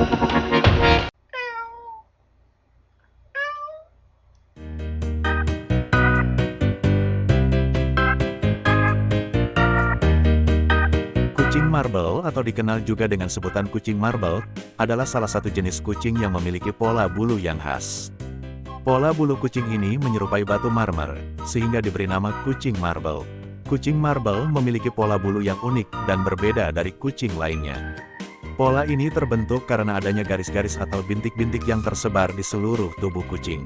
Kucing marble atau dikenal juga dengan sebutan kucing marble, adalah salah satu jenis kucing yang memiliki pola bulu yang khas. Pola bulu kucing ini menyerupai batu marmer, sehingga diberi nama kucing marble. Kucing marble memiliki pola bulu yang unik dan berbeda dari kucing lainnya. Pola ini terbentuk karena adanya garis-garis atau bintik-bintik yang tersebar di seluruh tubuh kucing.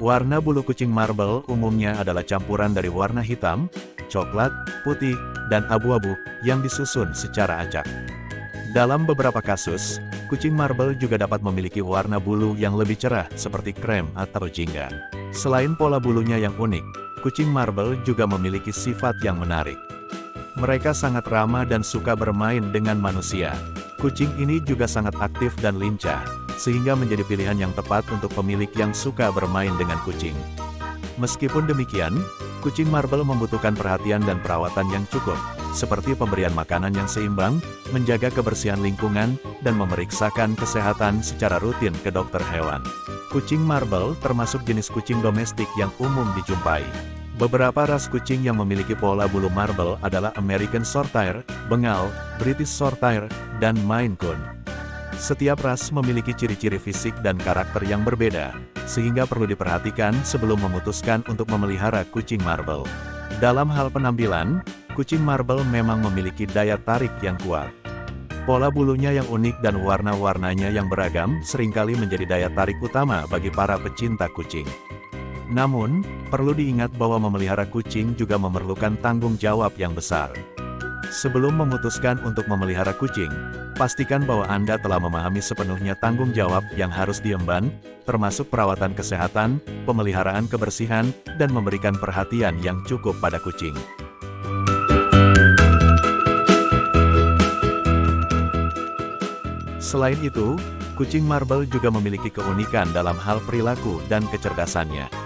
Warna bulu kucing marble umumnya adalah campuran dari warna hitam, coklat, putih, dan abu-abu, yang disusun secara acak. Dalam beberapa kasus, kucing marble juga dapat memiliki warna bulu yang lebih cerah seperti krem atau jingga. Selain pola bulunya yang unik, kucing marble juga memiliki sifat yang menarik. Mereka sangat ramah dan suka bermain dengan manusia. Kucing ini juga sangat aktif dan lincah, sehingga menjadi pilihan yang tepat untuk pemilik yang suka bermain dengan kucing. Meskipun demikian, kucing marble membutuhkan perhatian dan perawatan yang cukup, seperti pemberian makanan yang seimbang, menjaga kebersihan lingkungan, dan memeriksakan kesehatan secara rutin ke dokter hewan. Kucing marble termasuk jenis kucing domestik yang umum dijumpai. Beberapa ras kucing yang memiliki pola bulu marble adalah American Shorthair, Bengal, British Shorthair, dan Maine Coon. Setiap ras memiliki ciri-ciri fisik dan karakter yang berbeda, sehingga perlu diperhatikan sebelum memutuskan untuk memelihara kucing marble. Dalam hal penampilan, kucing marble memang memiliki daya tarik yang kuat. Pola bulunya yang unik dan warna-warnanya yang beragam sering kali menjadi daya tarik utama bagi para pecinta kucing. Namun, perlu diingat bahwa memelihara kucing juga memerlukan tanggung jawab yang besar. Sebelum memutuskan untuk memelihara kucing, pastikan bahwa Anda telah memahami sepenuhnya tanggung jawab yang harus diemban, termasuk perawatan kesehatan, pemeliharaan kebersihan, dan memberikan perhatian yang cukup pada kucing. Selain itu, kucing marble juga memiliki keunikan dalam hal perilaku dan kecerdasannya.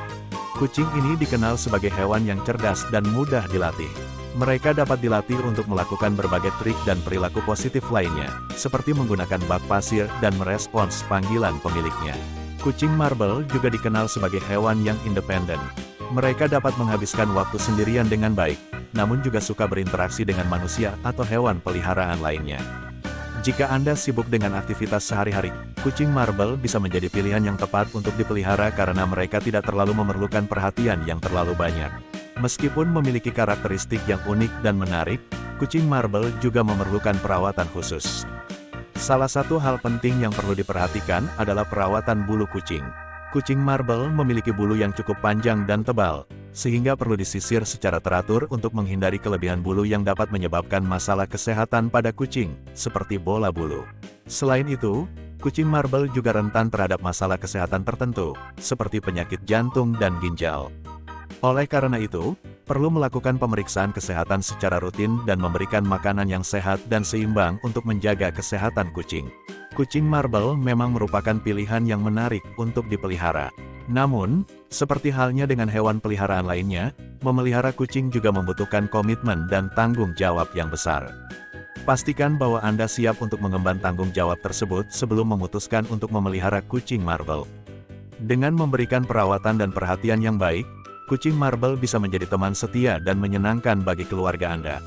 Kucing ini dikenal sebagai hewan yang cerdas dan mudah dilatih. Mereka dapat dilatih untuk melakukan berbagai trik dan perilaku positif lainnya, seperti menggunakan bak pasir dan merespons panggilan pemiliknya. Kucing marble juga dikenal sebagai hewan yang independen. Mereka dapat menghabiskan waktu sendirian dengan baik, namun juga suka berinteraksi dengan manusia atau hewan peliharaan lainnya. Jika Anda sibuk dengan aktivitas sehari-hari, kucing marble bisa menjadi pilihan yang tepat untuk dipelihara karena mereka tidak terlalu memerlukan perhatian yang terlalu banyak. Meskipun memiliki karakteristik yang unik dan menarik, kucing marble juga memerlukan perawatan khusus. Salah satu hal penting yang perlu diperhatikan adalah perawatan bulu kucing. Kucing marble memiliki bulu yang cukup panjang dan tebal, sehingga perlu disisir secara teratur untuk menghindari kelebihan bulu yang dapat menyebabkan masalah kesehatan pada kucing, seperti bola bulu. Selain itu, kucing marble juga rentan terhadap masalah kesehatan tertentu, seperti penyakit jantung dan ginjal. Oleh karena itu, perlu melakukan pemeriksaan kesehatan secara rutin dan memberikan makanan yang sehat dan seimbang untuk menjaga kesehatan kucing. Kucing marble memang merupakan pilihan yang menarik untuk dipelihara. Namun, seperti halnya dengan hewan peliharaan lainnya, memelihara kucing juga membutuhkan komitmen dan tanggung jawab yang besar. Pastikan bahwa Anda siap untuk mengemban tanggung jawab tersebut sebelum memutuskan untuk memelihara kucing marble. Dengan memberikan perawatan dan perhatian yang baik, kucing marble bisa menjadi teman setia dan menyenangkan bagi keluarga Anda.